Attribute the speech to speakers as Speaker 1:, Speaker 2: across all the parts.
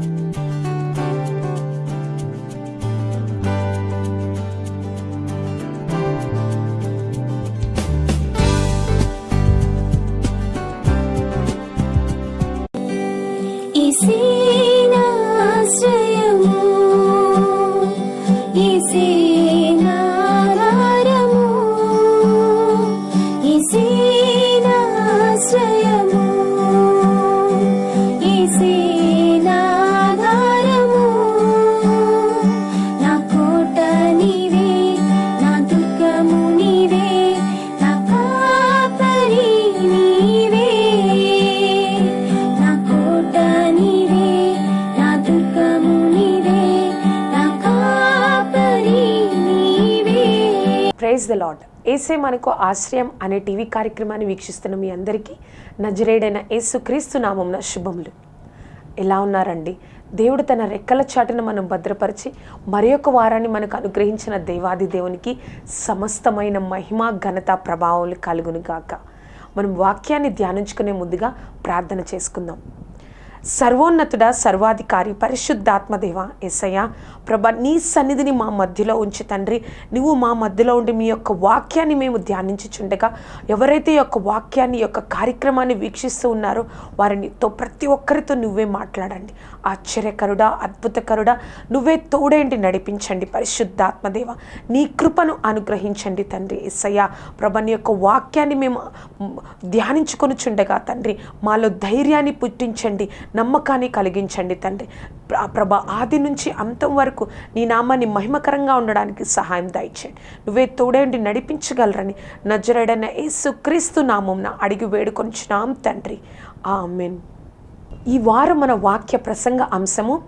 Speaker 1: Bye. యేసే మనకు ఆశ్రయం అనే టీవీ కార్యక్రమాన్ని వీక్షిస్తున్న మీ అందరికీ నజరేడైన యేసు క్రీస్తు నామంన శుభములు. ఎలా ఉన్నారండి? దేవుడు తన రెక్కల చాటును మనం భద్రపరిచి మరి ఒక వారాన్ని మనకు అనుగ్రహించిన దేవాది దేవునికి సమస్తమైన మహిమ ఘనత ప్రభావాలు కలుగును గాక. మనం వాక్యాన్ని ధ్యానించుకునే ముందుగా ప్రార్థన చేసుకుందాం. సర్వోన్నతుడ సర్వాధికారి పరిశుద్ధాత్మదేవ ఎస్సయ్య ప్రభ నీ సన్నిధిని మా మధ్యలో ఉంచి తండ్రి. నువ్వు మా మధ్యలో ఉండి మీ యొక్క వాక్యాన్ని మేము ధ్యానించుచుండగా ఎవరైతే యొక్క వాక్యాన్ని యొక్క కార్యక్రమాన్ని వీక్షిస్తూ ఉన్నారో వారినితో ప్రతి ఒక్కరితో నువ్వే మాట్లాడండి. ఆశ్చర్యకరుడా అద్భుతకరుడా నువ్వే తోడేంటి నడిపించండి పరిశుద్ధాత్మదేవ? నీ కృపను అనుగ్రహించండి తండ్రి ఎస్సయ్య ప్రభ నీ యొక్క వాక్యాన్ని మేము ధ్యానించుకొని చుండగా తండ్రి మాలో ధైర్యాన్ని పుట్టించండి నమ్మకాన్ని కలిగించండి తండ్రి. ప్రభ ఆది నుంచి అంతం వరకు నీ నామాన్ని మహిమకరంగా ఉండడానికి సహాయం దయచేయండి. నువ్వే తోడేంటి నడిపించగలరని నజరడన యేసు క్రీస్తు నామంన అడిగి వేడుకొంచున్నాం తండ్రి. ఆమెన్. ఈ వారం మన వాక్య ప్రసంగ అంశము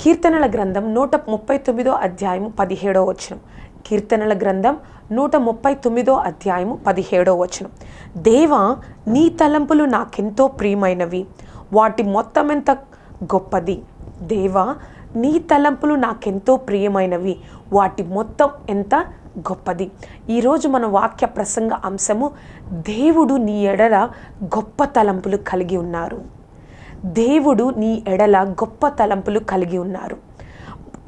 Speaker 1: కీర్తనల గ్రంథం నూట ముప్పై తొమ్మిదో అధ్యాయము పదిహేడో వచనం. కీర్తనల గ్రంథం నూట ముప్పై తొమ్మిదో అధ్యాయము పదిహేడో వచనం. దేవా నీ తలంపులు నాకెంతో ప్రియమైనవి. వాటి మొత్తం ఎంత గొప్పది. దేవా నీ తలంపులు నాకెంతో ప్రియమైనవి. వాటి మొత్తం ఎంత గొప్పది. ఈరోజు మన వాక్య ప్రసంగ అంశము దేవుడు నీ ఎడల గొప్ప తలంపులు కలిగి ఉన్నారు. దేవుడు నీ ఎడల గొప్ప తలంపులు కలిగి ఉన్నారు.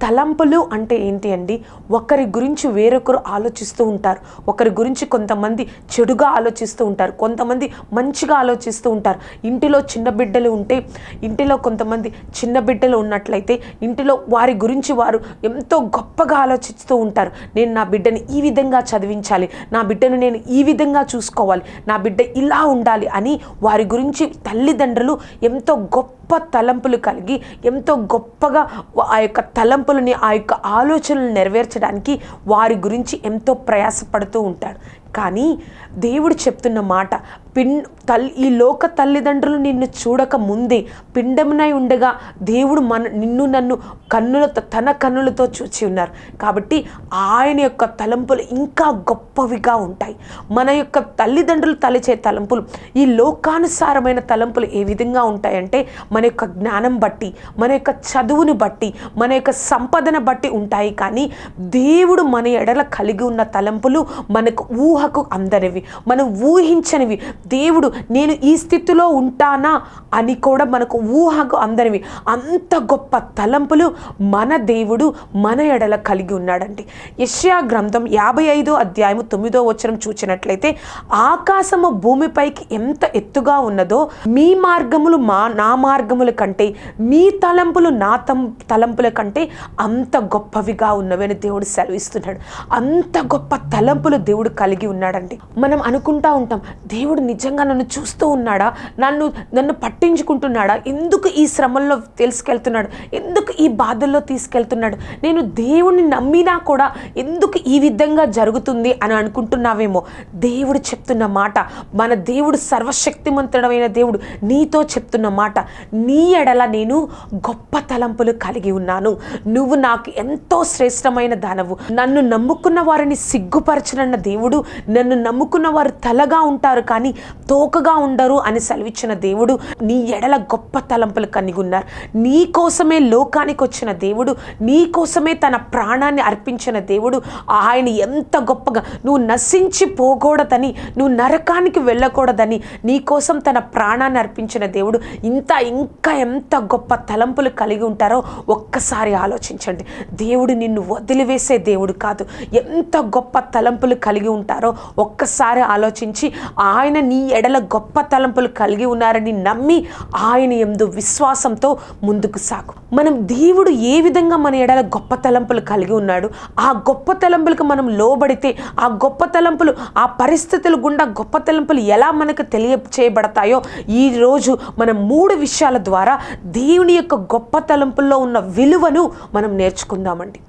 Speaker 1: తలంపులు అంటే ఏంటి అండి? ఒకరి గురించి వేరొకరు ఆలోచిస్తూ ఉంటారు. ఒకరి గురించి కొంతమంది చెడుగా ఆలోచిస్తూ ఉంటారు. కొంతమంది మంచిగా ఆలోచిస్తూ ఉంటారు. ఇంటిలో చిన్న బిడ్డలు ఉంటే ఇంటిలో కొంతమంది చిన్న బిడ్డలు ఉన్నట్లయితే ఇంటిలో వారి గురించి వారు ఎంతో గొప్పగా ఆలోచిస్తూ ఉంటారు. నేను నా బిడ్డని ఈ విధంగా చదివించాలి. నా బిడ్డను నేను ఈ విధంగా చూసుకోవాలి. నా బిడ్డ ఇలా ఉండాలి అని వారి గురించి తల్లిదండ్రులు ఎంతో గొప్ప తలంపులు కలిగి ఎంతో గొప్పగా ఆ యొక్క తలంపులని ఆ యొక్క ఆలోచనలు నెరవేర్చడానికి వారి గురించి ఎంతో ప్రయాసపడుతూ ఉంటాడు. కానీ దేవుడు చెప్తున్న మాట పిన్ తల్లి ఈ లోక తల్లిదండ్రులు నిన్ను చూడక ముందే పిండమునై ఉండగా దేవుడు మన నిన్ను నన్ను కన్నులతో తన కన్నులతో చూచి ఉన్నారు. కాబట్టి ఆయన యొక్క తలంపులు ఇంకా గొప్పవిగా ఉంటాయి. మన యొక్క తల్లిదండ్రులు తలిచే తలంపులు ఈ లోకానుసారమైన తలంపులు ఏ విధంగా ఉంటాయంటే మన యొక్క జ్ఞానం బట్టి మన యొక్క చదువుని బట్టి మన యొక్క సంపదన బట్టి ఉంటాయి. కానీ దేవుడు మన ఎడల కలిగి ఉన్న తలంపులు మనకు ఊహ ఊహకు అందనివి మనం ఊహించనివి. దేవుడు నేను ఈ స్థితిలో ఉంటానా అని కూడా మనకు ఊహకు అందనివి. అంత గొప్ప తలంపులు మన దేవుడు మన ఎడల కలిగి ఉన్నాడండి. యష్యా గ్రంథం యాభై ఐదో అధ్యాయము తొమ్మిదో వచనం చూచినట్లయితే ఆకాశము భూమిపైకి ఎంత ఎత్తుగా ఉన్నదో మీ మార్గములు మా నా మార్గముల కంటే మీ తలంపులు నా తం తలంపుల కంటే అంత గొప్పవిగా ఉన్నవని దేవుడు సెలవిస్తున్నాడు. అంత గొప్ప తలంపులు దేవుడు కలిగి ఉన్నాడండి. మనం అనుకుంటా ఉంటాం దేవుడు నిజంగా నన్ను చూస్తూ ఉన్నాడా? నన్ను నన్ను పట్టించుకుంటున్నాడా? ఎందుకు ఈ శ్రమల్లో తెలుసుకెళ్తున్నాడు? ఎందుకు ఈ బాధల్లో తీసుకెళ్తున్నాడు? నేను దేవుణ్ణి నమ్మినా కూడా ఎందుకు ఈ విధంగా జరుగుతుంది అని అనుకుంటున్నావేమో? దేవుడు చెప్తున్న మాట మన దేవుడు సర్వశక్తిమంతుడమైన దేవుడు నీతో చెప్తున్న మాట నీ ఎడల నేను గొప్ప తలంపులు కలిగి ఉన్నాను. నువ్వు నాకు ఎంతో శ్రేష్టమైన దానవు. నన్ను నమ్ముకున్న వారిని సిగ్గుపరచనన్న దేవుడు నన్ను నమ్ముకున్న వారు తలగా ఉంటారు కానీ తోకగా ఉండరు అని సెలవిచ్చిన దేవుడు నీ ఎడల గొప్ప తలంపులు కలిగి ఉన్నారు నీ కోసమే లోకానికి వచ్చిన దేవుడు నీ కోసమే తన ప్రాణాన్ని అర్పించిన దేవుడు. ఆయన ఎంత గొప్పగా నువ్వు నశించి పోకూడదని నువ్వు నరకానికి వెళ్ళకూడదని నీ కోసం తన ప్రాణాన్ని అర్పించిన దేవుడు ఇంత ఇంకా ఎంత గొప్ప తలంపులు కలిగి ఉంటారో ఒక్కసారి ఆలోచించండి. దేవుడు నిన్ను వదిలివేసే దేవుడు కాదు. ఎంత గొప్ప తలంపులు కలిగి ఉంటారో ఒక్కసారి ఆలోచించి ఆయన నీ ఎడల గొప్ప తలంపులు కలిగి ఉన్నారని నమ్మి ఆయన ఎందు విశ్వాసంతో ముందుకు సాగు. మనం దేవుడు ఏ విధంగా మన ఎడల గొప్ప తలంపులు కలిగి ఉన్నాడు ఆ గొప్ప తలంపులకు మనం లోబడితే ఆ గొప్ప తలంపులు ఆ పరిస్థితుల గుండా గొప్ప తలంపులు ఎలా మనకు తెలియచేయబడతాయో ఈ రోజు మనం మూడు విషయాల ద్వారా దేవుని యొక్క గొప్ప తలంపుల్లో ఉన్న విలువను మనం నేర్చుకుందామండి.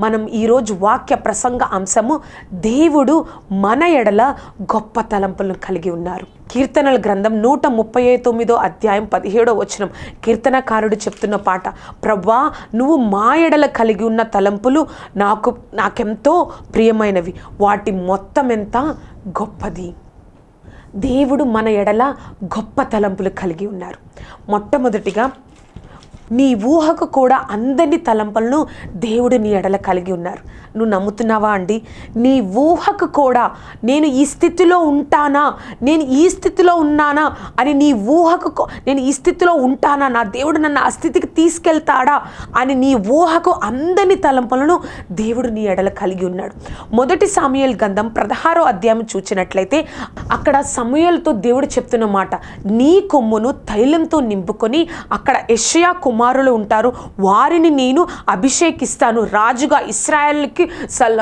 Speaker 1: మనం ఈరోజు వాక్య ప్రసంగ అంశము దేవుడు మన ఎడల గొప్ప తలంపులను కలిగి ఉన్నారు. కీర్తనల గ్రంథం నూట ముప్పై తొమ్మిదో అధ్యాయం పదిహేడో వచనం. కీర్తనకారుడు చెప్తున్న పాట ప్రభా నువ్వు మా ఎడల కలిగి ఉన్న తలంపులు నాకు నాకెంతో ప్రియమైనవి. వాటి మొత్తం ఎంత గొప్పది. దేవుడు మన ఎడల గొప్ప తలంపులు కలిగి ఉన్నారు. మొట్టమొదటిగా నీ ఊహకు కూడా అందని తలంపలను దేవుడు నీ ఎడల కలిగి ఉన్నారు. నువ్వు నమ్ముతున్నావా అండి? నీ ఊహకు కూడా నేను ఈ స్థితిలో ఉంటానా? నేను ఈ స్థితిలో ఉన్నానా? అని నీ ఊహకు నేను ఈ స్థితిలో ఉంటానా? నా దేవుడు నన్ను ఆ స్థితికి తీసుకెళ్తాడా? అని నీ ఊహకు అందని తలంపలను దేవుడు నీ ఎడల కలిగి ఉన్నాడు. మొదటి సమయల్ గంధం పదహారో అధ్యాయం చూచినట్లయితే అక్కడ సమయలతో దేవుడు చెప్తున్న మాట నీ కొమ్మును తైలంతో నింపుకొని అక్కడ యషయా కొమ్ము కుమారులు ఉంటారు. వారిని నేను అభిషేకిస్తాను. రాజుగా ఇస్రాయల్కి సల్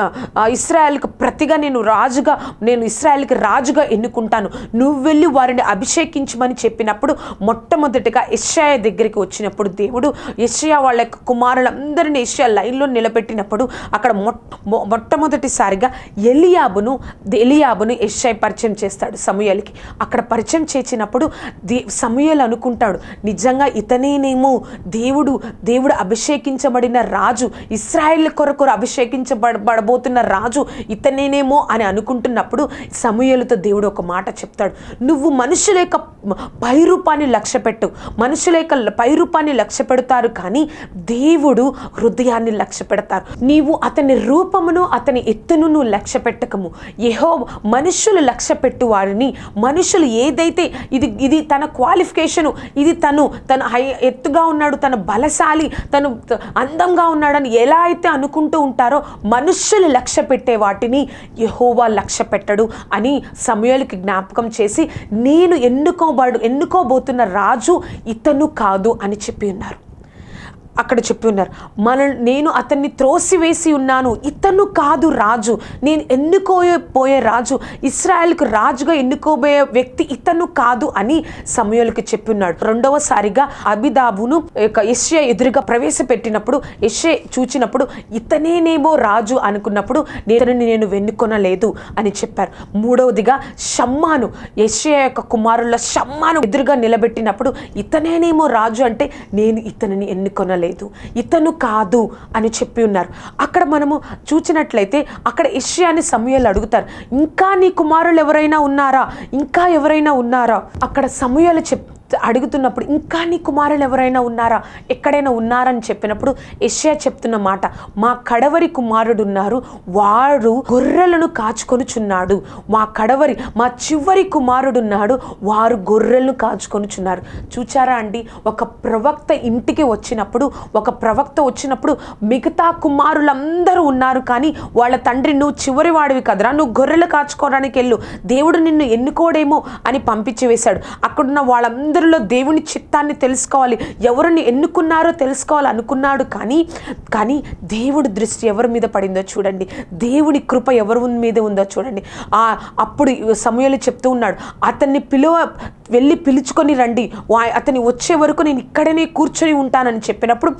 Speaker 1: ఇస్రాయల్కి ప్రతిగా నేను రాజుగా నేను ఇస్రాయల్కి రాజుగా ఎన్నుకుంటాను. నువ్వు వెళ్ళి వారిని అభిషేకించమని చెప్పినప్పుడు మొట్టమొదటిగా యెషయా దగ్గరికి వచ్చినప్పుడు దేవుడు యెషయా వాళ్ళ యొక్క కుమారులందరినీ యెషయా లైన్లో నిలబెట్టినప్పుడు అక్కడ మొ- మొట్టమొదటిసారిగా ఎలియాబును ఎలియాబును ఎస్ఐ పరిచయం చేస్తాడు సమూయలకి. అక్కడ పరిచయం చేసినప్పుడు దే సమూయలు అనుకుంటాడు నిజంగా ఇతనేనేమో దేవుడు దేవుడు అభిషేకించబడిన రాజు ఇస్రాయేల్ కొరకు అభిషేకించబడబోతున్న రాజు ఇతనేనేమో అని అనుకుంటున్నప్పుడు సమూహలతో దేవుడు ఒక మాట చెప్తాడు. నువ్వు మనుషుల యొక్క పైరూపాన్ని లక్ష్య పెట్టు మనుషుల యొక్క పైరూపాన్ని లక్ష్య పెడతారు కానీ దేవుడు హృదయాన్ని లక్ష్య పెడతారు నీవు అతని రూపమును అతని ఎత్తును నువ్వు లక్ష్య పెట్టకము ఏహో మనుషులు లక్ష్య పెట్టు వారిని మనుషులు ఏదైతే ఇది ఇది తన క్వాలిఫికేషను ఇది తను తను హై ఎత్తుగా ఉన్నాడు తన బలశాలి తను అందంగా ఉన్నాడని ఎలా అయితే అనుకుంటూ ఉంటారో మనుష్యులు లక్ష్య పెట్టే వాటిని యహోవా లక్ష్య పెట్టడు అని సమయాలకి జ్ఞాపకం చేసి నేను ఎన్నుకోబడు ఎన్నుకోబోతున్న రాజు ఇతను కాదు అని చెప్పి ఉన్నారు. అక్కడ చెప్పి ఉన్నారు. మన నేను అతన్ని త్రోసివేసి ఉన్నాను. ఇతను కాదు రాజు. నేను ఎన్నుకోపోయే రాజు. ఇస్రాయల్కు రాజుగా ఎన్నుకోబోయే వ్యక్తి ఇతను కాదు అని సమయంలోకి చెప్పి ఉన్నాడు. రెండవసారిగా అబిదాబును యొక్క యెషయా ఎదురుగా ప్రవేశపెట్టినప్పుడు యెషే చూచినప్పుడు ఇతనేనేమో రాజు అనుకున్నప్పుడు నేను నేను వెన్నుకొనలేదు అని చెప్పారు. మూడవదిగా షమ్మాను యెషయా యొక్క కుమారుల షమ్మాను ఎదురుగా నిలబెట్టినప్పుడు ఇతనేనేమో రాజు అంటే నేను ఇతనిని ఎన్నుకొనలేదు. లేదు. ఇతను కాదు అని చెప్పి ఉన్నారు. అక్కడ మనము చూచినట్లయితే అక్కడ యెషయాని సమయాలు అడుగుతారు ఇంకా నీ కుమారులు ఎవరైనా ఉన్నారా? ఇంకా ఎవరైనా ఉన్నారా? అక్కడ సమయాలు చెప్ అడుగుతున్నప్పుడు ఇంకా నీ కుమారులు ఎవరైనా ఉన్నారా? ఎక్కడైనా ఉన్నారని చెప్పినప్పుడు యష్యా చెప్తున్న మాట మా కడవరి కుమారుడు ఉన్నారు. వాడు గొర్రెలను కాచుకొనుచున్నాడు. మా కడవరి మా చివరి కుమారుడు ఉన్నాడు. వారు గొర్రెలను కాచుకొనుచున్నారు. చూచారా అండి? ఒక ప్రవక్త ఇంటికి వచ్చినప్పుడు ఒక ప్రవక్త వచ్చినప్పుడు మిగతా కుమారులందరూ ఉన్నారు కానీ వాళ్ళ తండ్రి నువ్వు చివరి వాడివి కదరా. నువ్వు గొర్రెలు కాచుకోవడానికి వెళ్ళు దేవుడు నిన్ను ఎన్నుకోడేమో అని పంపించి వేశాడు. అక్కడున్న వాళ్ళందరూ వాళ్ళందరిలో దేవుని చిత్తాన్ని తెలుసుకోవాలి. ఎవరిని ఎన్నుకున్నారో తెలుసుకోవాలి అనుకున్నాడు కానీ కానీ దేవుడి దృష్టి ఎవరి మీద పడిందో చూడండి. దేవుని కృప ఎవరి మీద ఉందో చూడండి. ఆ అప్పుడు సమయాలు చెప్తూ ఉన్నాడు అతన్ని పిలువ వెళ్ళి పిలుచుకొని రండి. అతని వచ్చే వరకు నేను ఇక్కడనే కూర్చొని ఉంటానని చెప్పినప్పుడు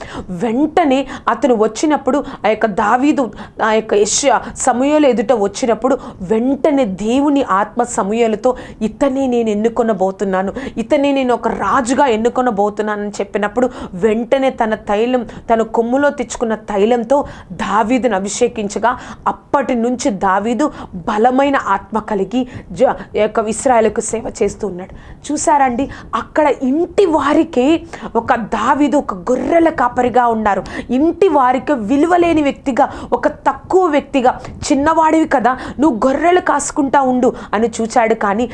Speaker 1: వెంటనే అతను వచ్చినప్పుడు ఆ యొక్క దావీదు ఆ యొక్క యశ సమయాలు ఎదుట వచ్చినప్పుడు వెంటనే దేవుని ఆత్మ సమయాలతో ఇతనే నేను ఎన్నుకొనబోతున్నాను. ఇతనే నేను ఒక రాజుగా ఎన్నుకొనబోతున్నానని చెప్పినప్పుడు వెంటనే తన తైలం తన కొమ్ములో తెచ్చుకున్న తైలంతో దావీదును అభిషేకించగా అప్పటి నుంచి దావీదు బలమైన ఆత్మ కలిగి జ యొక్క ఇస్రాయలకు సేవ చేస్తూ ఉన్నాడు. చూసారండి అక్కడ ఇంటి వారికి ఒక దావిదు ఒక గొర్రెల కాపరిగా ఉన్నారు. ఇంటి వారికి విలువలేని వ్యక్తిగా ఒక తక్కువ వ్యక్తిగా చిన్నవాడివి కదా నువ్వు గొర్రెలు కాసుకుంటా ఉండు అని చూచాడు. కానీ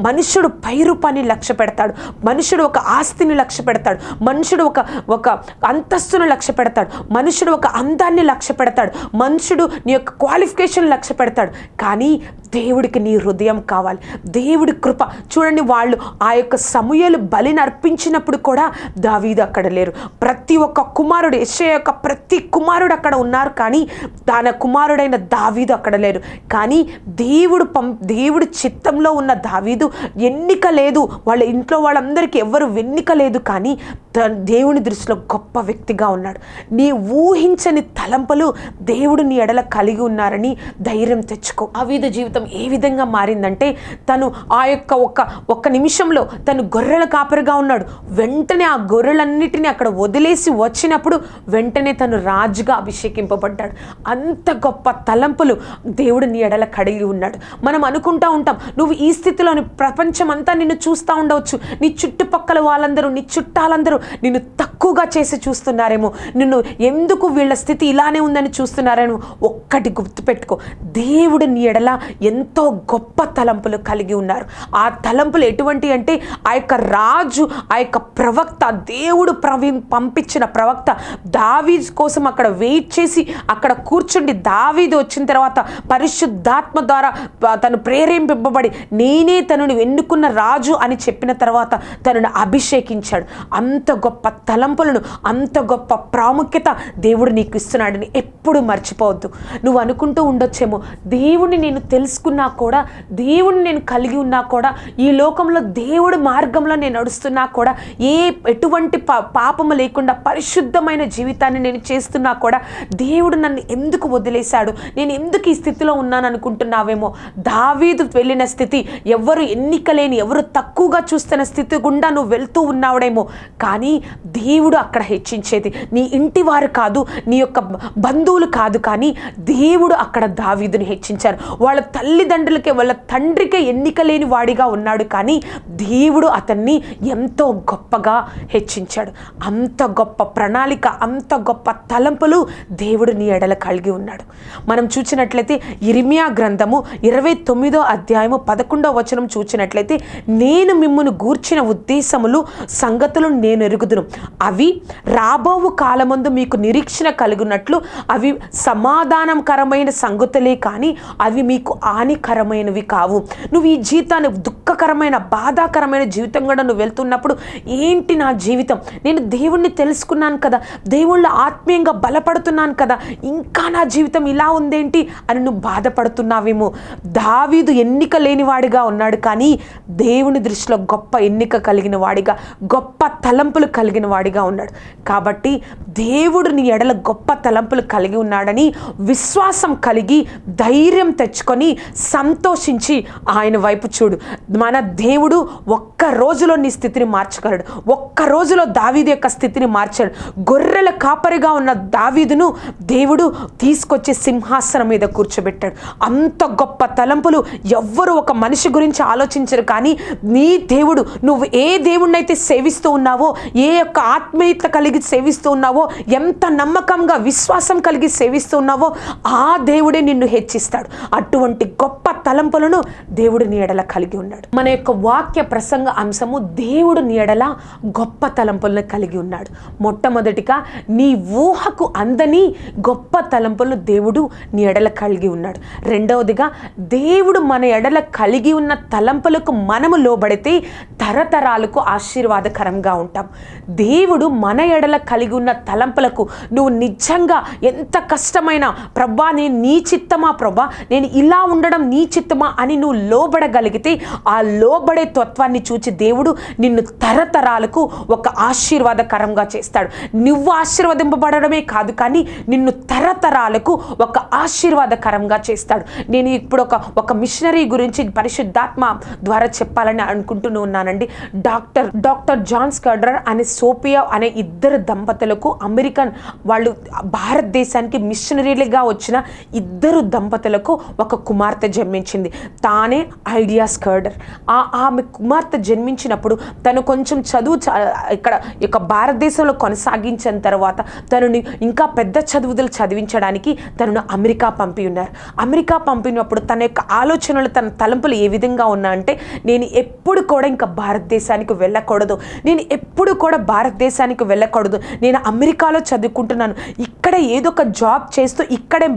Speaker 1: మనుషుడు పైరు పని లక్ష్య పెడతాడు. మనుషుడు ఒక ఆస్తిని లక్ష్య పెడతాడు. మనుషుడు ఒక ఒక అంతస్తును లక్ష్య పెడతాడు. మనుషుడు ఒక అందాన్ని లక్ష్య పెడతాడు. మనుషుడు నీ యొక్క క్వాలిఫికేషన్ లక్ష్య పెడతాడు. కానీ దేవుడికి నీ హృదయం కావాలి. దేవుడి కృప. చూడండి వాళ్ళు ఆ యొక్క సమయాలు బలిని అర్పించినప్పుడు కూడా దావీదు అక్కడ లేరు. ప్రతి ఒక్క కుమారుడు యెషయా యొక్క ప్రతి కుమారుడు అక్కడ ఉన్నారు కానీ తన కుమారుడైన దావీదు అక్కడ లేరు. కానీ దేవుడు పం దేవుడు చిత్తంలో ఉన్న దావీదు ఎన్నిక లేదు. వాళ్ళ ఇంట్లో వాళ్ళందరికీ ఎవరు వెన్నిక లేదు కానీ దేవుని దృష్టిలో గొప్ప వ్యక్తిగా ఉన్నాడు. నీ ఊహించని తలంపులు దేవుడు నీ ఎడల కలిగి ఉన్నారని ధైర్యం తెచ్చుకో. అవిధ జీవితం ఏ విధంగా మారిందంటే తను ఆ యొక్క ఒక్క ఒక్క నిమిషంలో తను గొర్రెల కాపరిగా ఉన్నాడు. వెంటనే ఆ గొర్రెలన్నిటిని అక్కడ వదిలేసి వచ్చినప్పుడు వెంటనే తను రాజుగా అభిషేకింపబడ్డాడు. అంత గొప్ప తలంపులు దేవుడు నీ ఎడల కడిగి ఉన్నాడు. మనం అనుకుంటా ఉంటాం నువ్వు ఈ స్థితిలోని ప్రపంచం అంతా నిన్ను చూస్తూ ఉండవచ్చు. నీ చుట్టుపక్కల వాళ్ళందరూ నీ చుట్టాలందరూ నిన్ను తక్కువగా చేసి చూస్తున్నారేమో. నిన్ను ఎందుకు వీళ్ళ స్థితి ఇలానే ఉందని చూస్తున్నారేమో ఒక్కటి గుర్తుపెట్టుకో. దేవుడు నీ ఎడల ఎంతో గొప్ప తలంపులు కలిగి ఉన్నారు. ఆ తలంపులు ఎటువంటి అంటే ఆ యొక్క రాజు ఆ యొక్క ప్రవక్త దేవుడు ప్రవి పంపించిన ప్రవక్త దావీద్ కోసం అక్కడ వెయిట్ చేసి అక్కడ కూర్చుండి దావీది వచ్చిన తర్వాత పరిశుద్ధాత్మ ద్వారా తను ప్రేరేపింపబడి నేనే తనను ఎన్నుకున్న రాజు అని చెప్పిన తర్వాత తనను అభిషేకించాడు. అంత గొప్ప తలంపులను అంత గొప్ప ప్రాముఖ్యత దేవుడు నీకు ఇస్తున్నాడని ఎప్పుడు మర్చిపోవద్దు. నువ్వు అనుకుంటూ ఉండొచ్చేమో దేవుడిని నేను తెలుసుకున్నా కూడా దేవుడిని నేను కలిగి ఉన్నా కూడా ఈ లోకంలో దేవుడి మార్గంలో నేను నడుస్తున్నా కూడా ఏ ఎటువంటి పా పాపము లేకుండా పరిశుద్ధమైన జీవితాన్ని నేను చేస్తున్నా కూడా దేవుడు నన్ను ఎందుకు వదిలేశాడు? నేను ఎందుకు ఈ స్థితిలో ఉన్నాను అనుకుంటున్నావేమో? దావీదు వెళ్ళిన స్థితి ఎవరు ఎన్నిక లేని ఎవరు తక్కువగా చూస్తున్న స్థితి గుండా నువ్వు వెళ్తూ ఉన్నావుడేమో. కానీ దేవుడు అక్కడ హెచ్చించేది. నీ ఇంటి వారు కాదు నీ యొక్క బంధువులు కాదు కానీ దేవుడు అక్కడ దావీదుని హెచ్చించారు. వాళ్ళ తల్లిదండ్రులకే వాళ్ళ తండ్రికే ఎన్నిక లేని వాడిగా ఉన్నాడు కానీ దేవుడు అతన్ని ఎంతో గొప్పగా హెచ్చించాడు. అంత గొప్ప ప్రణాళిక అంత గొప్ప తలంపులు దేవుడు నీ ఎడల కలిగి ఉన్నాడు. మనం చూసినట్లయితే ఇరిమియా గ్రంథము ఇరవై తొమ్మిదో అధ్యాయము పదకొండో వచనం చూసినట్లయితే నేను మిమ్మల్ని గూర్చిన ఉద్దేశములు సంగతులు నేను పెరుగుదును. అవి రాబోవు కాలమందు మీకు నిరీక్షణ కలుగునట్లు అవి సమాధానకరమైన సంగతులే కానీ అవి మీకు హానికరమైనవి కావు. నువ్వు ఈ జీవితాన్ని దుఃఖకరమైన బాధాకరమైన జీవితం కూడా నువ్వు వెళ్తున్నప్పుడు ఏంటి నా జీవితం? నేను దేవుణ్ణి తెలుసుకున్నాను కదా దేవుళ్ళ ఆత్మీయంగా బలపడుతున్నాను కదా ఇంకా నా జీవితం ఇలా ఉందేంటి అని నువ్వు బాధపడుతున్నావేమో. దావీదు ఎన్నిక లేనివాడిగా ఉన్నాడు కానీ దేవుని దృష్టిలో గొప్ప ఎన్నిక కలిగిన వాడిగా గొప్ప తలంపులు కలిగిన వాడిగా ఉన్నాడు. కాబట్టి దేవుడు నీ ఎడల గొప్ప తలంపులు కలిగి ఉన్నాడని విశ్వాసం కలిగి ధైర్యం తెచ్చుకొని సంతోషించి ఆయన వైపు చూడు. మన దేవుడు ఒక్క రోజులో నీ స్థితిని మార్చగలడు. ఒక్క రోజులో దావీదు యొక్క స్థితిని మార్చాడు. గొర్రెల కాపరిగా ఉన్న దావీదును దేవుడు తీసుకొచ్చి సింహాసనం మీద కూర్చోబెట్టాడు. అంత గొప్ప తలంపులు ఎవ్వరు ఒక మనిషి గురించి ఆలోచించరు కానీ నీ దేవుడు నువ్వు ఏ దేవుణ్ణైతే సేవిస్తూ ఉన్నావో ఏ యొక్క ఆత్మీయత కలిగి సేవిస్తూ ఉన్నావో ఎంత నమ్మకంగా విశ్వాసం కలిగి సేవిస్తూ ఉన్నావో ఆ దేవుడే నిన్ను హెచ్చిస్తాడు. అటువంటి గొప్ప తలంపులను దేవుడు నీడల కలిగి ఉన్నాడు. మన యొక్క వాక్య ప్రసంగ అంశము దేవుడు నీడల గొప్ప తలంపులను కలిగి ఉన్నాడు. మొట్టమొదటిగా నీ ఊహకు అందని గొప్ప తలంపులను దేవుడు నీ ఎడల కలిగి ఉన్నాడు. రెండవదిగా దేవుడు మన ఎడల కలిగి ఉన్న తలంపులకు మనము లోబడితే తరతరాలకు ఆశీర్వాదకరంగా ఉంటాం. దేవుడు మన ఎడల కలిగి ఉన్న తలంపులకు నువ్వు నిజంగా ఎంత కష్టమైన ప్రభా నేను నీ చిత్తమా? ప్రభా నేను ఇలా ఉండడం నీ చిత్తమా? అని నువ్వు లోబడగలిగితే ఆ లోబడే తత్వాన్ని చూచి దేవుడు నిన్ను తరతరాలకు ఒక ఆశీర్వాదకరంగా చేస్తాడు. నువ్వు ఆశీర్వదింపబడమే కాదు కానీ నిన్ను తరతరాలకు ఒక ఆశీర్వాదకరంగా చేస్తాడు. నేను ఇప్పుడు ఒక ఒక మిషనరీ గురించి పరిశుద్ధాత్మ ద్వారా చెప్పాలని అనుకుంటూ ఉన్నానండి. డాక్టర్ డాక్టర్ జాన్ స్కర్డర్ అనే సోపియా అనే ఇద్దరు దంపతులకు అమెరికన్ వాళ్ళు భారతదేశానికి మిషనరీలుగా వచ్చిన ఇద్దరు దంపతులకు ఒక కుమార్తె జన్మించింది. తానే ఐడియా స్కర్డర్. ఆ ఆమె కుమార్తె జన్మించినప్పుడు తను కొంచెం చదువు చ- ఇక్కడ యొక్క భారతదేశంలో కొనసాగించిన తర్వాత తనని ఇంకా పెద్ద చదువులు చదివించడానికి తనను అమెరికా పంపి ఉన్నారు. అమెరికా పంపినప్పుడు తన యొక్క ఆలోచనలు తన తలంపులు ఏ విధంగా ఉన్నా అంటే నేను ఎప్పుడు కూడా ఇంకా భారతదేశానికి వెళ్ళకూడదు. నేను ఎప్పుడు ఎప్పుడు కూడా భారతదేశానికి వెళ్ళకూడదు. నేను అమెరికాలో చదువుకుంటున్నాను. ఇక్కడ ఏదో ఒక జాబ్ చేస్తూ ఇక్కడే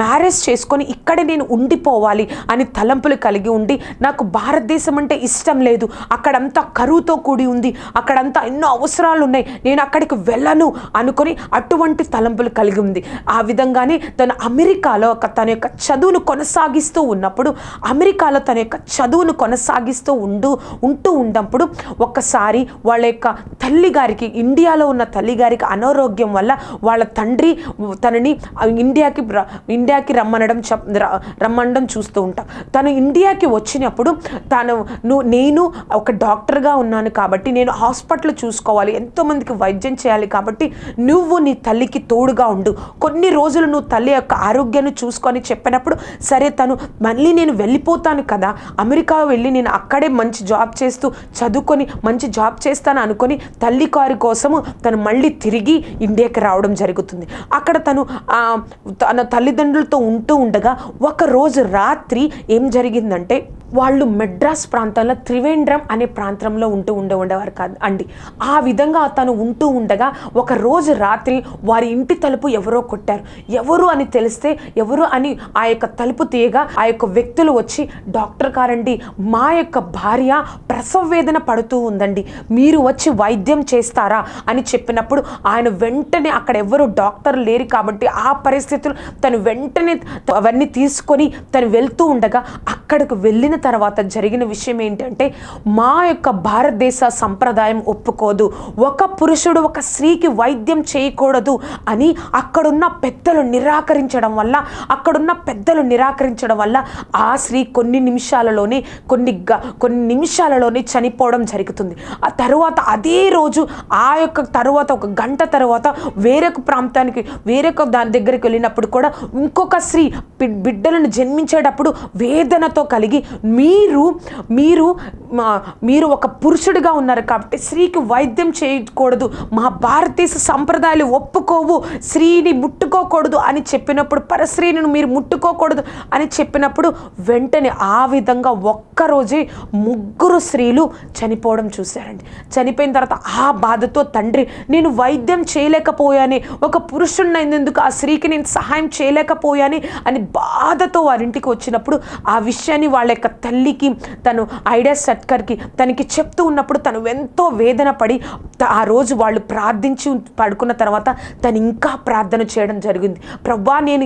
Speaker 1: మ్యారేజ్ చేసుకొని ఇక్కడే నేను ఉండిపోవాలి అని తలంపులు కలిగి ఉండి నాకు భారతదేశం అంటే ఇష్టం లేదు. అక్కడంతా కరువుతో కూడి ఉంది. అక్కడంతా ఎన్నో అవసరాలు ఉన్నాయి. నేను అక్కడికి వెళ్ళను అనుకొని అటువంటి తలంపులు కలిగి ఉంది. ఆ విధంగానే తను అమెరికాలో ఒక తన యొక్క చదువును కొనసాగిస్తూ ఉన్నప్పుడు అమెరికాలో తన యొక్క చదువును కొనసాగిస్తూ ఉండు ఉంటూ ఉన్నప్పుడు ఒక్కసారి వాళ్ళ యొక్క తల్లి గారికి ఇండియాలో ఉన్న తల్లిగారికి అనారోగ్యం వల్ల వాళ్ళ తండ్రి తనని ఇండియాకి ఇండియాకి రమ్మనడం చెప్- రమ్మనడం చూస్తూ ఉంటాం. తను ఇండియాకి వచ్చినప్పుడు తను నువ్వు నేను ఒక డాక్టర్గా ఉన్నాను కాబట్టి నేను హాస్పిటల్ చూసుకోవాలి ఎంతోమందికి వైద్యం చేయాలి కాబట్టి నువ్వు నీ తల్లికి తోడుగా ఉండు. కొన్ని రోజులు నువ్వు తల్లి యొక్క ఆరోగ్యాన్ని చూసుకొని చెప్పినప్పుడు సరే తను మళ్ళీ నేను వెళ్ళిపోతాను కదా అమెరికా వెళ్ళి నేను అక్కడే మంచి జాబ్ చేస్తూ చదువుకొని మంచి జాబ్ చేస్తాను అనుకొని తల్లి కారు కోసము తను మళ్ళీ తిరిగి ఇండియాకి రావడం జరుగుతుంది. అక్కడ తను తన తల్లిదండ్రులతో ఉంటూ ఉండగా ఒక రోజు రాత్రి ఏం జరిగిందంటే వాళ్ళు మెడ్రాస్ ప్రాంతంలో త్రివేంద్రం అనే ప్రాంతంలో ఉంటూ ఉండే ఉండేవారు కాదు. అండి ఆ విధంగా తను ఉంటూ ఉండగా ఒక రోజు రాత్రి వారి ఇంటి తలుపు ఎవరో కొట్టారు. ఎవరు అని తెలిస్తే ఎవరు అని ఆ యొక్క తలుపు తీయగా ఆ యొక్క వ్యక్తులు వచ్చి డాక్టర్ గారండి మా యొక్క భార్య ప్రసవ వేదన పడుతూ ఉందండి మీరు వచ్చి వైద్యం చేస్తారా? అని చెప్పినప్పుడు ఆయన వెంటనే అక్కడ ఎవరు డాక్టర్ లేరు కాబట్టి ఆ పరిస్థితులు తను వెంటనే అవన్నీ తీసుకొని తను వెళ్తూ ఉండగా అక్కడికి వెళ్ళిన తర్వాత జరిగిన విషయం ఏంటంటే మా యొక్క భారతదేశ సంప్రదాయం ఒప్పుకోదు. ఒక పురుషుడు ఒక స్త్రీకి వైద్యం చేయకూడదు అని అక్కడున్న పెద్దలు నిరాకరించడం వల్ల అక్కడున్న పెద్దలు నిరాకరించడం వల్ల ఆ స్త్రీ కొన్ని నిమిషాలలోనే కొన్ని గ- కొన్ని నిమిషాలలోనే చనిపోవడం జరుగుతుంది. ఆ తరువాత అదే రోజు ఆ యొక్క తరువాత ఒక గంట తర్వాత వేరొక ప్రాంతానికి వేరొక దాని దగ్గరికి వెళ్ళినప్పుడు కూడా ఇంకొక స్త్రీ బి- బిడ్డలను జన్మించేటప్పుడు వేదనతో కలిగి మీరు మీరు మా- మీరు ఒక పురుషుడిగా ఉన్నారు కాబట్టి స్త్రీకి వైద్యం చేయకూడదు. మా భారతదేశ సంప్రదాయాలు ఒప్పుకోవు. స్త్రీని ముట్టుకోకూడదు అని చెప్పినప్పుడు పరస్త్రీని మీరు ముట్టుకోకూడదు అని చెప్పినప్పుడు వెంటనే ఆ విధంగా ఒక్కరోజే ముగ్గురు స్త్రీలు చనిపోవడం చూశారండి. చనిపోయిన తర్వాత ఆ బాధతో తండ్రి నేను వైద్యం చేయలేకపోయాని ఒక పురుషుడిని అయినందుకు ఆ స్త్రీకి నేను సహాయం చేయలేకపోయాని అని బాధతో వారింటికి వచ్చినప్పుడు ఆ విషయాన్ని వాళ్ళ యొక్క తల్లికి తను ఐడియా సట్కర్కి తనకి చెప్తూ ఉన్నప్పుడు తను ఎంతో వేదన పడి ఆ రోజు వాళ్ళు ప్రార్థించి పడుకున్న తర్వాత తను ఇంకా ప్రార్థన చేయడం జరిగింది. ప్రభా నేను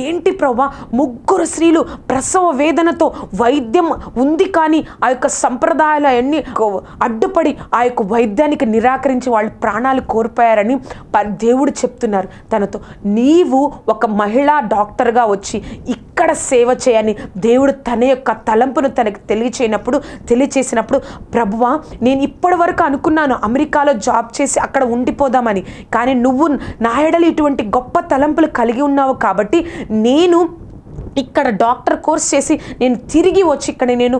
Speaker 1: ఏంటి ప్రభా ముగ్గురు స్త్రీలు ప్రసవ వేదనతో వైద్యం ఉంది కానీ ఆ యొక్క సంప్రదాయాలు అన్ని అడ్డుపడి ఆ యొక్క వైద్యానికి నిరాకరించి వాళ్ళు ప్రాణాలు కోల్పోయారని దేవుడు చెప్తున్నారు తనతో. నీవు ఒక మహిళా డాక్టర్గా వచ్చి ఎక్కడ సేవ చేయని దేవుడు తన యొక్క తలంపును తనకు తెలియచేయనప్పుడు తెలియచేసినప్పుడు ప్రభువా నేను ఇప్పటి వరకు అనుకున్నాను అమెరికాలో జాబ్ చేసి అక్కడ ఉండిపోదామని. కానీ నువ్వు నా ఎడలు ఇటువంటి గొప్ప తలంపులు కలిగి ఉన్నావు కాబట్టి నేను ఇక్కడ డాక్టర్ కోర్స్ చేసి నేను తిరిగి వచ్చి ఇక్కడ నేను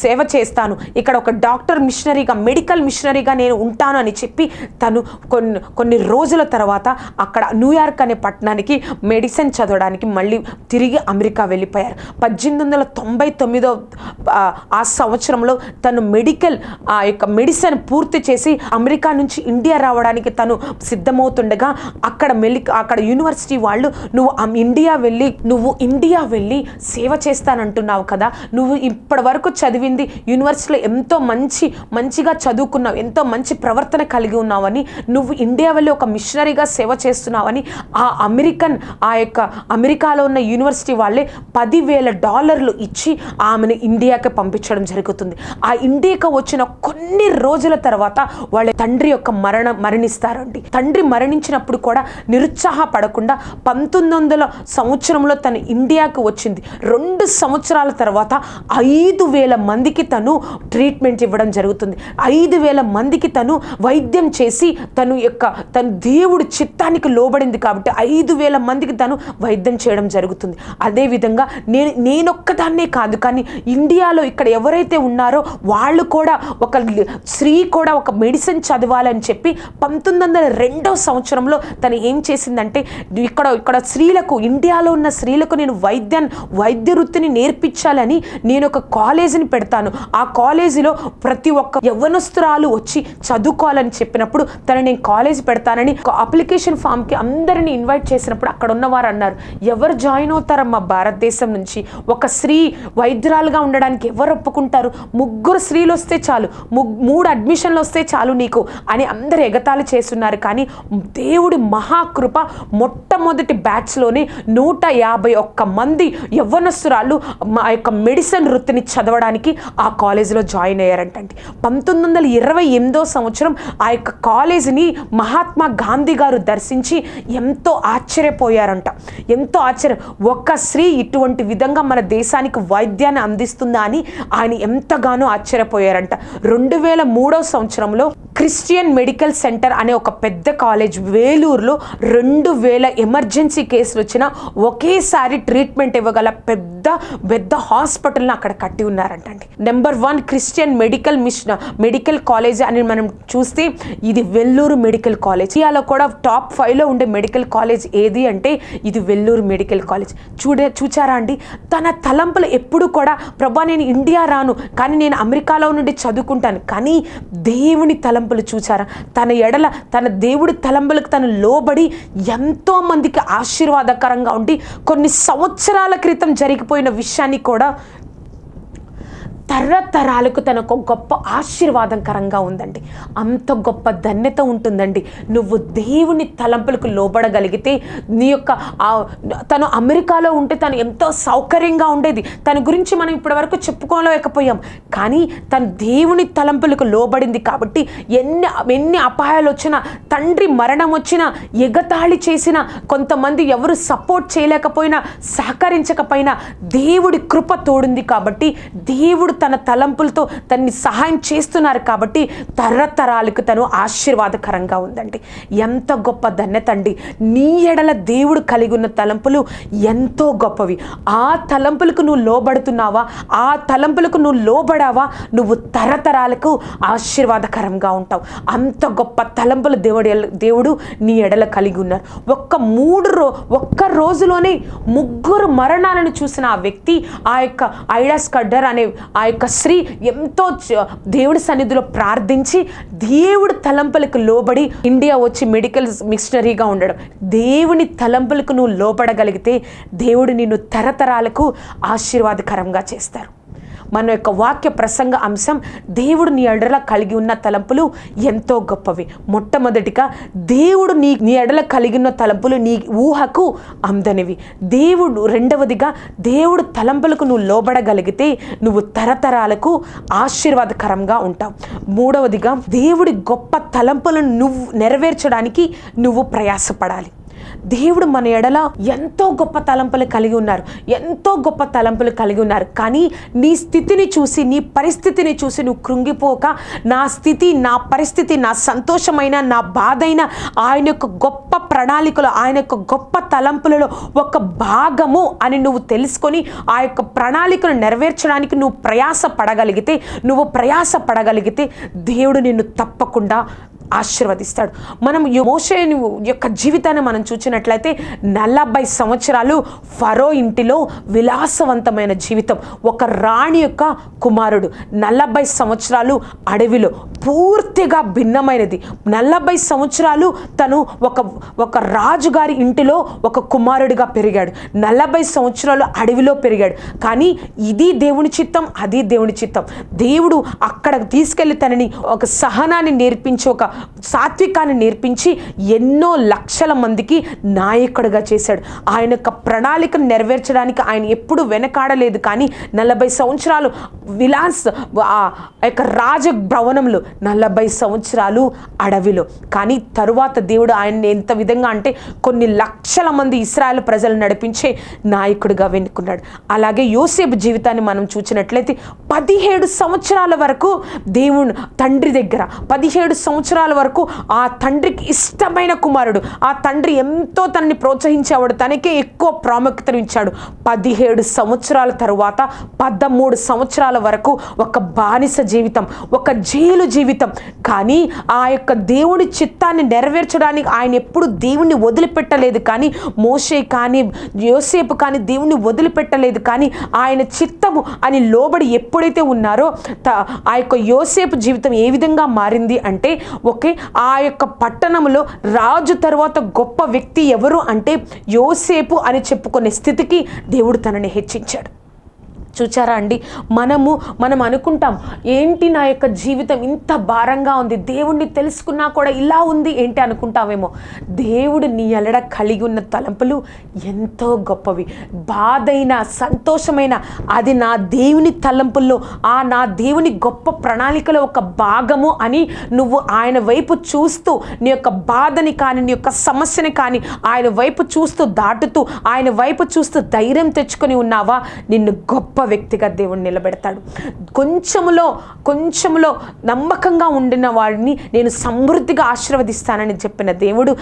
Speaker 1: సేవ చేస్తాను. ఇక్కడ ఒక డాక్టర్ మిషనరీగా మెడికల్ మిషనరీగా నేను ఉంటాను అని చెప్పి తను కొన్ని కొన్ని రోజుల తర్వాత అక్కడ న్యూయార్క్ అనే పట్టణానికి మెడిసిన్ చదవడానికి మళ్ళీ తిరిగి అమెరికా వెళ్ళిపోయారు. పద్దెనిమిది వందల తొంభై తొమ్మిదో ఆ, సంవత్సరంలో తను మెడికల్ ఆ యొక్క మెడిసిన్ పూర్తి చేసి అమెరికా నుంచి ఇండియా రావడానికి తను సిద్ధమవుతుండగా అక్కడ మెలి అక్కడ యూనివర్సిటీ వాళ్ళు నువ్వు ఇండియా వెళ్ళి నువ్వు ఇండియా వెళ్ళి సేవ చేస్తానంటున్నావు కదా. నువ్వు ఇప్పటి వరకు చదివింది యూనివర్సిటీలో ఎంతో మంచి మంచిగా చదువుకున్నావు ఎంతో మంచి ప్రవర్తన కలిగి ఉన్నావని నువ్వు ఇండియా వెళ్ళి ఒక మిషనరీగా సేవ చేస్తున్నావని ఆ అమెరికన్ ఆ యొక్క అమెరికాలో ఉన్న యూనివర్సిటీ వాళ్ళే పదివేల డాలర్లు ఇచ్చి ఆమెను ఇండియాకి పంపించడం జరుగుతుంది. ఆ ఇండియాకి వచ్చిన కొన్ని రోజుల తర్వాత వాళ్ళ తండ్రి యొక్క మరణం మరణిస్తారండి. తండ్రి మరణించినప్పుడు కూడా నిరుత్సాహపడకుండా పంతొమ్మిది వందల సంవత్సరంలో తను ఇండియాకు వచ్చింది. రెండు సంవత్సరాల తర్వాత ఐదు వేల మందికి తను ట్రీట్మెంట్ ఇవ్వడం జరుగుతుంది. ఐదు వేల మందికి తను వైద్యం చేసి తను యొక్క తను దేవుడి చిత్తానికి లోబడింది కాబట్టి ఐదు వేల మందికి తను వైద్యం చేయడం జరుగుతుంది. అదేవిధంగా నేను నేనొక్కదాన్నే కాదు కానీ ఇండియాలో ఇక్కడ ఎవరైతే ఉన్నారో వాళ్ళు కూడా ఒక స్త్రీ కూడా ఒక మెడిసిన్ చదవాలని చెప్పి పంతొమ్మిది వందల రెండో సంవత్సరంలో తను ఏం చేసిందంటే ఇక్కడ ఇక్కడ స్త్రీలకు ఇండియాలో ఉన్న స్త్రీలకు నేను వైద్య వైద్య వృత్తిని నేర్పించాలని నేను ఒక కాలేజీని పెడతాను. ఆ కాలేజీలో ప్రతి ఒక్క యవ్వనస్తురాలు వచ్చి చదువుకోవాలని చెప్పినప్పుడు తను నేను కాలేజ్ పెడతానని ఒక అప్లికేషన్ ఫామ్కి అందరిని ఇన్వైట్ చేసినప్పుడు అక్కడ ఉన్నవారు అన్నారు ఎవరు జాయిన్ అవుతారమ్మా భారతదేశం నుంచి? ఒక స్త్రీ వైద్యురాలుగా ఉండడానికి ఎవరు ఒప్పుకుంటారు? ముగ్గురు స్త్రీలు వస్తే చాలు. మూడు అడ్మిషన్లు వస్తే చాలు నీకు అని అందరు ఎగతాళి చేస్తున్నారు. కానీ దేవుడి మహాకృప మొట్టమొదటి బ్యాచ్లోనే నూట యాభై ఒక్క మంది యవ్వనస్తురాలు మా యొక్క మెడిసిన్ వృత్తిని చదవడానికి ఆ కాలేజీలో జాయిన్ అయ్యారంటండి. పంతొమ్మిది వందల ఇరవై ఎనిమిదో సంవత్సరం ఆ యొక్క కాలేజీని మహాత్మా గాంధీ గారు దర్శించి ఎంతో ఆశ్చర్యపోయారంట. ఎంతో ఆశ్చర్యం ఒక్క స్త్రీ ఇటువంటి విధంగా మన దేశానికి వైద్యాన్ని అందిస్తుందా అని ఆయన ఎంతగానో ఆశ్చర్యపోయారంట. రెండు వేల మూడో సంవత్సరంలో క్రిస్టియన్ మెడికల్ సెంటర్ అనే ఒక పెద్ద కాలేజ్ వేలూరులో రెండు వేల ఎమర్జెన్సీ కేసులు వచ్చినా ఒకేసారి ట్రీట్మెంట్ ఇవ్వగల పెద్ద పెద్ద పెద్ద హాస్పిటల్ని అక్కడ కట్టి ఉన్నారంటండి. Number one Christian medical mission medical college అని మనం చూస్తే ఇది వెల్లూరు మెడికల్ కాలేజ్ ఇండియాలో కూడా టాప్ ఫైవ్లో ఉండే మెడికల్ కాలేజ్ ఏది అంటే ఇది వెల్లూరు మెడికల్ కాలేజ్ చూడే చూచారా అండి? తన తలంపులు ఎప్పుడు కూడా ప్రభా నేను ఇండియా రాను కానీ నేను అమెరికాలో నుండి చదువుకుంటాను కానీ దేవుని తలంపులు చూచారా? తన ఎడల తన దేవుడి తలంపులకు తను లోబడి ఎంతో మందికి ఆశీర్వాదకరంగా ఉండి కొన్ని సంవత్సరాల క్రితం జరిగిపోయిన విషయాన్ని కూడా తరతరాలకు తనకు ఒక గొప్ప ఆశీర్వాదకరంగా ఉందండి. అంత గొప్ప ధన్యత ఉంటుందండి. నువ్వు దేవుని తలంపులకు లోబడగలిగితే నీ యొక్క తను అమెరికాలో ఉంటే తను ఎంతో సౌకర్యంగా ఉండేది. తన గురించి మనం ఇప్పటివరకు చెప్పుకోలేకపోయాం. కానీ తను దేవుని తలంపులకు లోబడింది కాబట్టి ఎన్ని ఎన్ని అపాయాలు వచ్చినా తండ్రి మరణం వచ్చినా ఎగతాళి చేసినా కొంతమంది ఎవరు సపోర్ట్ చేయలేకపోయినా సహకరించకపోయినా దేవుడి కృప తోడుంది కాబట్టి దేవుడు తన తలంపులతో తన్ని సహాయం చేస్తున్నారు కాబట్టి తరతరాలకు తను ఆశీర్వాదకరంగా ఉందండి. ఎంత గొప్ప ధన్యత అండి. నీ ఎడల దేవుడు కలిగి ఉన్న తలంపులు ఎంతో గొప్పవి. ఆ తలంపులకు నువ్వు లోబడుతున్నావా? ఆ తలంపులకు నువ్వు లోబడావా? నువ్వు తరతరాలకు ఆశీర్వాదకరంగా ఉంటావు. అంత గొప్ప తలంపులు దేవుడు దేవుడు నీ ఎడల కలిగి ఉన్నారు. ఒక్క మూడు రో ఒక్క రోజులోనే ముగ్గురు మరణాలను చూసిన ఆ వ్యక్తి ఆ యొక్క ఐడాస్ కడ్డర్ అనే ఆ యొక్క స్త్రీ ఎంతో దేవుడి సన్నిధిలో ప్రార్థించి దేవుడి తలంపులకు లోబడి ఇండియా వచ్చి మెడికల్ మిషనరీగా ఉండడం. దేవుని తలంపులకు నువ్వు లోపడగలిగితే దేవుడు నిన్ను తరతరాలకు ఆశీర్వాదకరంగా చేస్తారు. మన యొక్క వాక్య ప్రసంగ అంశం దేవుడు నీ ఎడల కలిగి ఉన్న తలంపులు ఎంతో గొప్పవి. మొట్టమొదటిగా దేవుడు నీ నీ ఎడల కలిగి ఉన్న తలంపులు నీ ఊహకు అందనివి. దేవుడు రెండవదిగా దేవుడు తలంపులకు నువ్వు లోబడగలిగితే నువ్వు తరతరాలకు ఆశీర్వాదకరంగా ఉంటావు. మూడవదిగా దేవుడి గొప్ప తలంపులను నువ్వు నెరవేర్చడానికి నువ్వు ప్రయాసపడాలి. దేవుడు మన ఎడల ఎంతో గొప్ప తలంపులు కలిగి ఉన్నారు. ఎంతో గొప్ప తలంపులు కలిగి ఉన్నారు. కానీ నీ స్థితిని చూసి నీ పరిస్థితిని చూసి నువ్వు కృంగిపోక నా స్థితి నా పరిస్థితి నా సంతోషమైన నా బాధైన ఆయన యొక్క గొప్ప ప్రణాళికలో ఆయన యొక్క గొప్ప తలంపులలో ఒక భాగము అని నువ్వు తెలుసుకొని ఆ యొక్క ప్రణాళికను నెరవేర్చడానికి నువ్వు ప్రయాస పడగలిగితే నువ్వు ప్రయాస పడగలిగితే దేవుడు నిన్ను తప్పకుండా ఆశీర్వదిస్తాడు. మనం యో- యొక్క జీవితాన్ని మనం చూసిన చూసినట్లయితే నలభై సంవత్సరాలు ఫరో ఇంటిలో విలాసవంతమైన జీవితం. ఒక రాణి యొక్క కుమారుడు నలభై సంవత్సరాలు అడవిలో పూర్తిగా భిన్నమైనది. నలభై సంవత్సరాలు తను ఒక ఒక రాజుగారి ఇంటిలో ఒక కుమారుడిగా పెరిగాడు. నలభై సంవత్సరాలు అడవిలో పెరిగాడు. కానీ ఇది దేవుని చిత్తం అది దేవుని చిత్తం. దేవుడు అక్కడ తీసుకెళ్ళి తనని ఒక సహనాన్ని నేర్పించి ఒక సాత్వికాన్ని నేర్పించి ఎన్నో లక్షల మందికి నాయకుడిగా చేశాడు. ఆయన యొక్క ప్రణాళికను నెరవేర్చడానికి ఆయన ఎప్పుడు వెనకాడలేదు. కానీ నలభై సంవత్సరాలు విలాస్ ఆ యొక్క రాజ భవనంలో నలభై సంవత్సరాలు అడవిలో. కానీ తరువాత దేవుడు ఆయన్ని ఎంత విధంగా అంటే కొన్ని లక్షల మంది ఇస్రాయల్ ప్రజలు నడిపించే నాయకుడిగా వెనుకున్నాడు. అలాగే యోసేపు జీవితాన్ని మనం చూసినట్లయితే పదిహేడు సంవత్సరాల వరకు దేవుడు తండ్రి దగ్గర పదిహేడు సంవత్సరాల వరకు ఆ తండ్రికి ఇష్టమైన కుమారుడు ఆ తండ్రి ఎంత తనని ప్రోత్సహించేవాడు తనకే ఎక్కువ ప్రాముఖ్యతను ఇచ్చాడు. పదిహేడు సంవత్సరాల తరువాత పదమూడు సంవత్సరాల వరకు ఒక బానిస జీవితం ఒక జైలు జీవితం. కానీ ఆ యొక్క దేవుని చిత్తాన్ని నెరవేర్చడానికి ఆయన ఎప్పుడు దేవుణ్ణి వదిలిపెట్టలేదు కానీ మోషే కానీ యోసేపు కానీ దేవుణ్ణి వదిలిపెట్టలేదు కానీ ఆయన చిత్తము అని లోబడి ఎప్పుడైతే ఉన్నారో త- ఆ యొక్క యోసేపు జీవితం ఏ విధంగా మారింది అంటే ఓకే ఆ యొక్క పట్టణంలో రాజు తర్వాత గొప్ప వ్యక్తి ఎవరు అంటే యోసేపు అని చెప్పుకునే స్థితికి దేవుడు తనని హెచ్చించాడు. చూచారా అండి? మనము మనం అనుకుంటాం ఏంటి నా యొక్క జీవితం ఇంత భారంగా ఉంది దేవుణ్ణి తెలుసుకున్నా కూడా ఇలా ఉంది ఏంటి అనుకుంటామేమో. దేవుడు నీ ఎలడ కలిగి ఉన్న తలంపులు ఎంతో గొప్పవి. బాధైన సంతోషమైన అది నా దేవుని తలంపుల్లో ఆ నా దేవుని గొప్ప ప్రణాళికలో ఒక భాగము అని నువ్వు ఆయన వైపు చూస్తూ నీ యొక్క బాధని కానీ నీ యొక్క సమస్యని కానీ ఆయన వైపు చూస్తూ దాటుతూ ఆయన వైపు చూస్తూ ధైర్యం తెచ్చుకొని ఉన్నావా? నిన్ను గొప్ప వ్యక్తిగా దేవుడు నిలబెడతాడు. కొంచెములో కొంచెములో నమ్మకంగా ఉండిన వాడిని నేను సమృద్ధిగా ఆశీర్వదిస్తానని చెప్పిన దేవుడు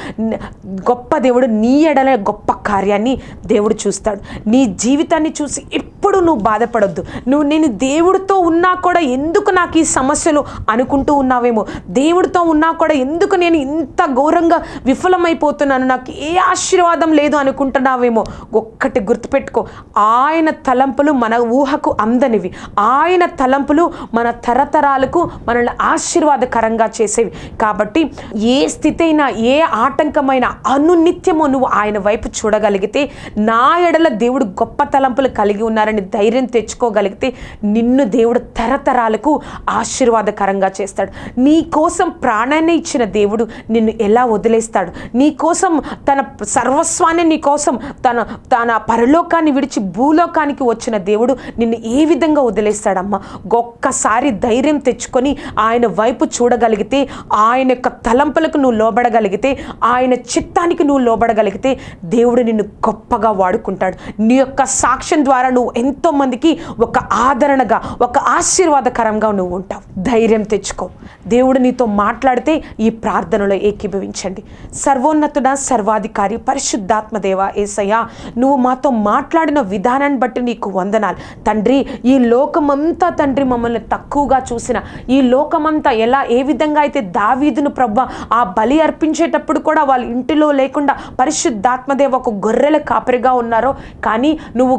Speaker 1: గొప్ప దేవుడు నీ ఎడల గొప్ప కార్యాన్ని దేవుడు చూస్తాడు. నీ జీవితాన్ని చూసి ఎప్పుడు నువ్వు బాధపడొద్దు. నువ్వు నేను దేవుడితో ఉన్నా కూడా ఎందుకు నాకు ఈ సమస్యలు అనుకుంటూ ఉన్నావేమో? దేవుడితో ఉన్నా కూడా ఎందుకు నేను ఇంత ఘోరంగా విఫలమైపోతున్నాను? నాకు ఏ ఆశీర్వాదం లేదు అనుకుంటున్నావేమో? ఒక్కటి గుర్తుపెట్టుకో. ఆయన తలంపులు మన ఊహకు అందనివి. ఆయన తలంపులు మన తరతరాలకు మనల్ని ఆశీర్వాదకరంగా చేసేవి. కాబట్టి ఏ స్థితి అయినా ఏ ఆటంకమైన అనునిత్యము నువ్వు ఆయన వైపు చూడగలిగితే నా ఎడల దేవుడు గొప్ప తలంపులు కలిగి ఉన్నారని ధైర్యం తెచ్చుకోగలిగితే నిన్ను దేవుడు తరతరాలకు ఆశీర్వాదకరంగా చేస్తాడు. నీ కోసం ప్రాణాన్ని ఇచ్చిన దేవుడు నిన్ను ఎలా వదిలేస్తాడు? నీ కోసం తన సర్వస్వాన్ని నీ కోసం తన తన పరలోకాన్ని విడిచి భూలోకానికి వచ్చిన దేవుడు నిన్ను ఏ విధంగా వదిలేస్తాడమ్మా? ఒక్కసారి ధైర్యం తెచ్చుకొని ఆయన వైపు చూడగలిగితే ఆయన యొక్క తలంపులకు నువ్వు లోబడగలిగితే ఆయన చిత్తానికి నువ్వు లోబడగలిగితే దేవుడు నిన్ను గొప్పగా వాడుకుంటాడు. నీ యొక్క సాక్ష్యం ద్వారా నువ్వు ఎంతోమందికి ఒక ఆదరణగా ఒక ఆశీర్వాదకరంగా నువ్వు ఉంటావు. ధైర్యం తెచ్చుకో. దేవుడు నీతో మాట్లాడితే ఈ ప్రార్థనలో ఏకీభవించండి. సర్వోన్నతుడ సర్వాధికారి పరిశుద్ధాత్మదేవ ఏసయ్య నువ్వు మాతో మాట్లాడిన విధానాన్ని బట్టి నీకు వందనాలు. తండ్రి ఈ లోకమంతా తండ్రి మమ్మల్ని తక్కువగా చూసిన ఈ లోకమంతా ఎలా ఏ విధంగా అయితే దావీదును ప్రభ ఆ బలి అర్పించేటప్పుడు కూడా వాళ్ళ ఇంటిలో లేకుండా పరిశుద్ధాత్మదేవ ఒక గొర్రెల కాపరిగా ఉన్నారో కానీ నువ్వు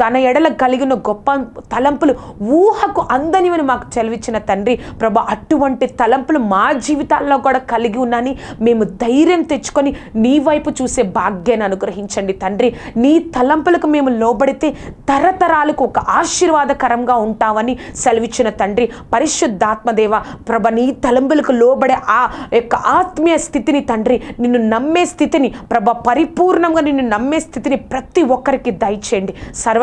Speaker 1: తన ఎడల కలిగిన గొప్ప తలంపులు ఊహకు అందనివని మాకు చెలవిచ్చిన తండ్రి ప్రభా అటువంటి తలంపులు మా జీవితాల్లో కూడా కలిగి ఉన్నాని మేము ధైర్యం తెచ్చుకొని నీ వైపు చూసే భాగ్యాన్ని అనుగ్రహించండి తండ్రి. నీ తలంపులకు మేము లోబడితే తరతరాలకు ఒక ఆశీర్వాదకరంగా ఉంటామని సెలవిచ్చిన తండ్రి. పరిశుద్ధాత్మదేవ ప్రభ నీ తలంపులకు లోబడే ఆ యొక్క ఆత్మీయ స్థితిని తండ్రి నిన్ను నమ్మే స్థితిని ప్రభ పరిపూర్ణంగా నిన్ను నమ్మే స్థితిని ప్రతి ఒక్కరికి దయచేయండి.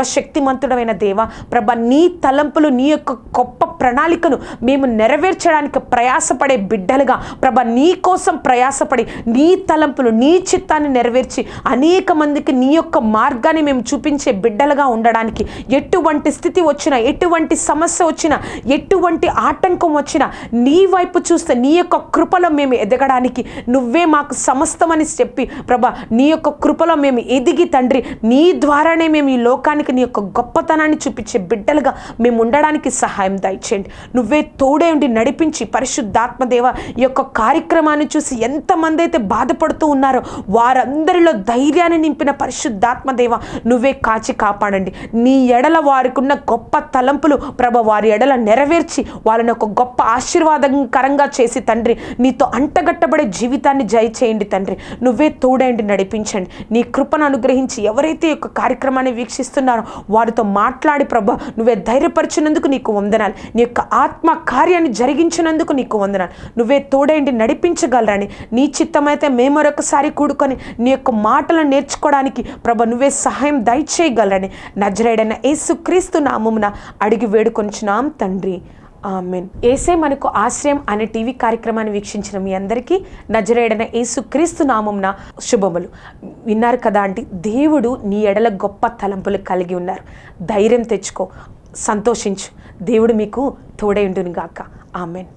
Speaker 1: సర్వశక్తిమంతుడమైన దేవ ప్రభ నీ తలంపులు నీ యొక్క గొప్ప ప్రణాళికను మేము నెరవేర్చడానికి ప్రయాసపడే బిడ్డలుగా ప్రభ నీ కోసం ప్రయాసపడి నీ తలంపులు నీ చిత్తాన్ని నెరవేర్చి అనేక మందికి నీ యొక్క మార్గాన్ని మేము చూపించే బిడ్డలుగా ఉండడానికి ఎటువంటి స్థితి వచ్చినా ఎటువంటి సమస్య వచ్చినా ఎటువంటి ఆటంకం వచ్చినా నీ వైపు చూస్తే నీ యొక్క కృపలో మేము ఎదగడానికి నువ్వే మాకు సమస్తమని చెప్పి ప్రభా నీ యొక్క కృపలో మేము ఎదిగి తండ్రి నీ ద్వారానే మేము ఈ లోకానికి నీ యొక్క గొప్పతనాన్ని చూపించే బిడ్డలుగా మేము ఉండడానికి సహాయం దయచేయండి. నువ్వే తోడే ఉండి నడిపించి పరిశుద్ధాత్మదేవ ఈ యొక్క కార్యక్రమాన్ని చూసి ఎంతమంది అయితే బాధపడుతూ ఉన్నారో వారందరిలో ధైర్యాన్ని నింపిన పరిశుద్ధాత్మదేవ నువ్వే కాచి కాపాడండి. నీ ఎడల వారికున్న గొప్ప తలంపులు ప్రభ వారి ఎడల నెరవేర్చి వాళ్ళని ఒక గొప్ప ఆశీర్వాదకరంగా చేసి తండ్రి నీతో అంటగట్టబడే జీవితాన్ని జయ చేయండి తండ్రి. నువ్వే తోడేండి నడిపించండి. నీ కృపను అనుగ్రహించి ఎవరైతే యొక్క కార్యక్రమాన్ని వీక్షిస్తున్నారో వారితో మాట్లాడి ప్రభా నువ్వే ధైర్యపరిచినందుకు నీకు వందనాలు. నీ యొక్క ఆత్మ కార్యాన్ని జరిగించినందుకు నీకు వందనాలు. నువ్వే తోడేండి నడిపించగలరని నీ చిత్తమైతే మేము మరొకసారి కూడుకొని నీ యొక్క మాటలను నేర్చుకోవడానికి ప్రభ నువ్వే సహాయం దయచేయగలరని నజరేడైన యేసుక్రీస్తు నామమున అడిగి వేడుకొంచున్నాం తండ్రి. ఆమెన్. ఏసే మనకు ఆశ్రయం అనే టీవీ కార్యక్రమాన్ని వీక్షించిన మీ అందరికీ నజరేడన ఏసు క్రీస్తు నామంన శుభములు. విన్నారు కదా అంటే దేవుడు నీ ఎడల గొప్ప తలంపులు కలిగి ఉన్నారు. ధైర్యం తెచ్చుకో సంతోషించు. దేవుడు మీకు తోడై ఉండును గాక ఆమెన్.